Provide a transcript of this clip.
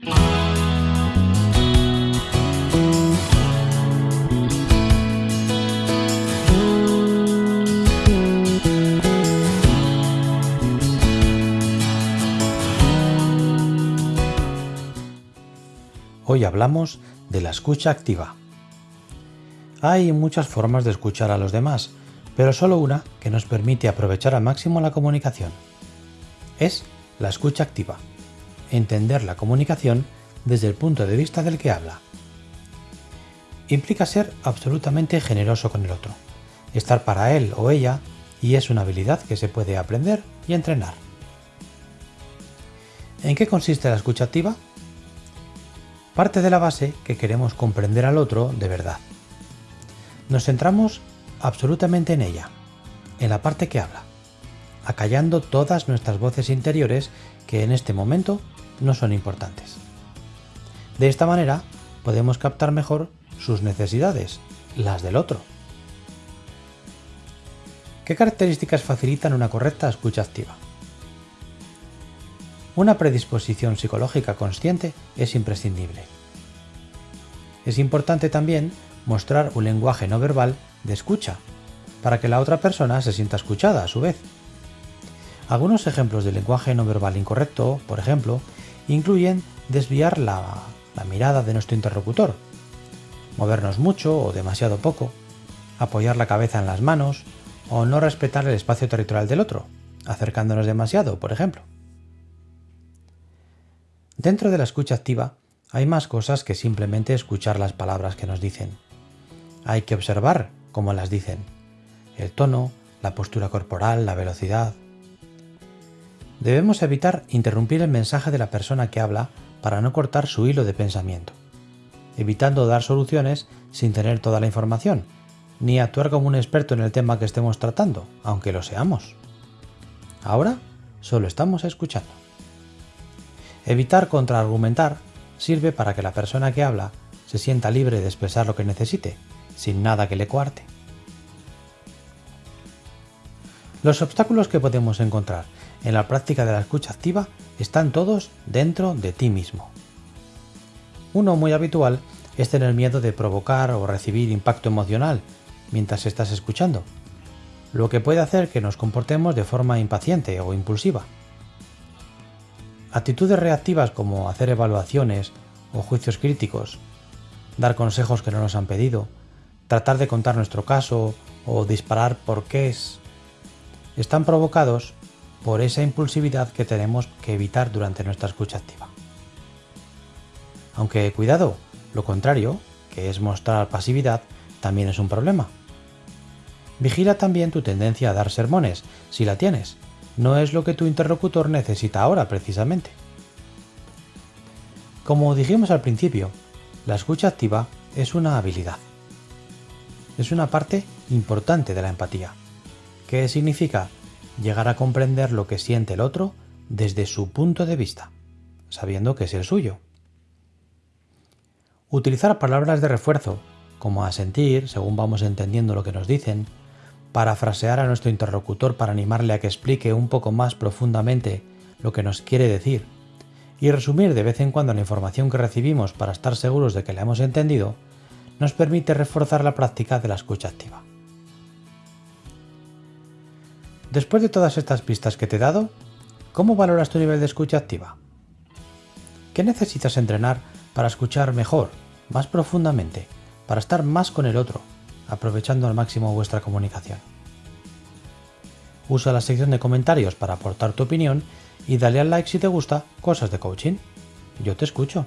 Hoy hablamos de la escucha activa. Hay muchas formas de escuchar a los demás, pero solo una que nos permite aprovechar al máximo la comunicación. Es la escucha activa. Entender la comunicación desde el punto de vista del que habla. Implica ser absolutamente generoso con el otro, estar para él o ella y es una habilidad que se puede aprender y entrenar. ¿En qué consiste la escucha activa? parte de la base que queremos comprender al otro de verdad. Nos centramos absolutamente en ella, en la parte que habla, acallando todas nuestras voces interiores que en este momento no son importantes. De esta manera podemos captar mejor sus necesidades, las del otro. ¿Qué características facilitan una correcta escucha activa? Una predisposición psicológica consciente es imprescindible. Es importante también mostrar un lenguaje no verbal de escucha, para que la otra persona se sienta escuchada a su vez. Algunos ejemplos de lenguaje no verbal incorrecto, por ejemplo, incluyen desviar la, la mirada de nuestro interlocutor, movernos mucho o demasiado poco, apoyar la cabeza en las manos o no respetar el espacio territorial del otro, acercándonos demasiado, por ejemplo. Dentro de la escucha activa hay más cosas que simplemente escuchar las palabras que nos dicen. Hay que observar cómo las dicen, el tono, la postura corporal, la velocidad. Debemos evitar interrumpir el mensaje de la persona que habla para no cortar su hilo de pensamiento, evitando dar soluciones sin tener toda la información, ni actuar como un experto en el tema que estemos tratando, aunque lo seamos. Ahora solo estamos escuchando. Evitar contraargumentar sirve para que la persona que habla se sienta libre de expresar lo que necesite, sin nada que le coarte. Los obstáculos que podemos encontrar en la práctica de la escucha activa están todos dentro de ti mismo. Uno muy habitual es tener miedo de provocar o recibir impacto emocional mientras estás escuchando, lo que puede hacer que nos comportemos de forma impaciente o impulsiva. Actitudes reactivas como hacer evaluaciones o juicios críticos, dar consejos que no nos han pedido, tratar de contar nuestro caso o disparar por es, están provocados por esa impulsividad que tenemos que evitar durante nuestra escucha activa. Aunque cuidado, lo contrario, que es mostrar pasividad, también es un problema. Vigila también tu tendencia a dar sermones, si la tienes, no es lo que tu interlocutor necesita ahora precisamente. Como dijimos al principio, la escucha activa es una habilidad. Es una parte importante de la empatía, que significa llegar a comprender lo que siente el otro desde su punto de vista, sabiendo que es el suyo. Utilizar palabras de refuerzo, como asentir según vamos entendiendo lo que nos dicen, parafrasear a nuestro interlocutor para animarle a que explique un poco más profundamente lo que nos quiere decir y resumir de vez en cuando la información que recibimos para estar seguros de que la hemos entendido, nos permite reforzar la práctica de la escucha activa. Después de todas estas pistas que te he dado, ¿cómo valoras tu nivel de escucha activa? ¿Qué necesitas entrenar para escuchar mejor, más profundamente, para estar más con el otro, aprovechando al máximo vuestra comunicación. Usa la sección de comentarios para aportar tu opinión y dale al like si te gusta cosas de coaching. Yo te escucho.